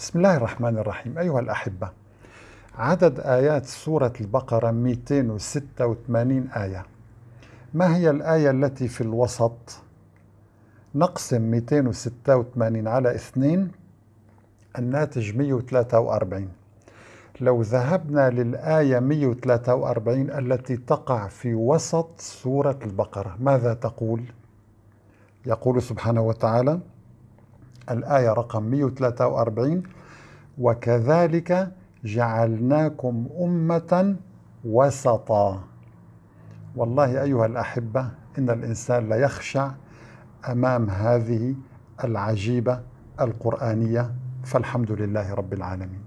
بسم الله الرحمن الرحيم. أيها الأحبة عدد آيات سورة البقرة 286 آية. ما هي الآية التي في الوسط؟ نقسم 286 على 2 الناتج 143 لو ذهبنا للآية 143 التي تقع في وسط سورة البقرة ماذا تقول؟ يقول سبحانه وتعالى الآية رقم 143 وكذلك جعلناكم أمة وسطا. والله أيها الأحبة إن الإنسان ليخشع أمام هذه العجيبة القرآنية فالحمد لله رب العالمين.